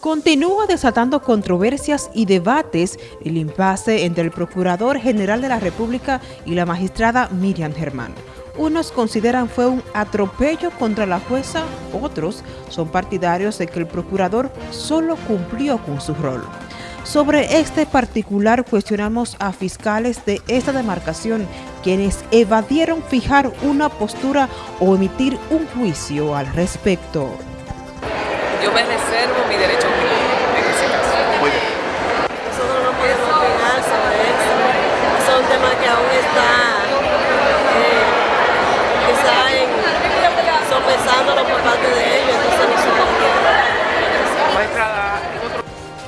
Continúa desatando controversias y debates el impasse entre el Procurador General de la República y la magistrada Miriam Germán. Unos consideran fue un atropello contra la jueza, otros son partidarios de que el procurador solo cumplió con su rol. Sobre este particular cuestionamos a fiscales de esta demarcación, quienes evadieron fijar una postura o emitir un juicio al respecto. Yo me reservo mi derecho en ese caso.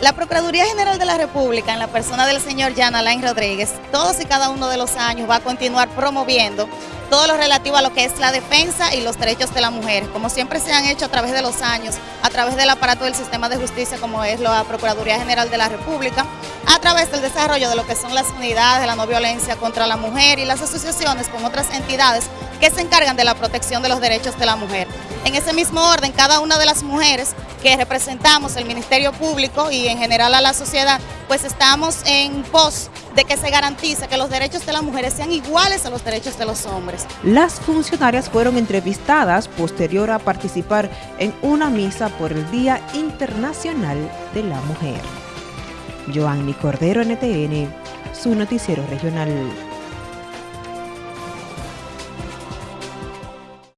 La Procuraduría General de la República, en la persona del señor Jan Alain Rodríguez, todos y cada uno de los años va a continuar promoviendo todo lo relativo a lo que es la defensa y los derechos de la mujer, como siempre se han hecho a través de los años, a través del aparato del sistema de justicia como es la Procuraduría General de la República, a través del desarrollo de lo que son las unidades de la no violencia contra la mujer y las asociaciones con otras entidades que se encargan de la protección de los derechos de la mujer. En ese mismo orden, cada una de las mujeres que representamos el Ministerio Público y en general a la sociedad, pues estamos en pos de que se garantice que los derechos de las mujeres sean iguales a los derechos de los hombres. Las funcionarias fueron entrevistadas posterior a participar en una misa por el Día Internacional de la Mujer. Joanny Cordero, NTN, su noticiero regional.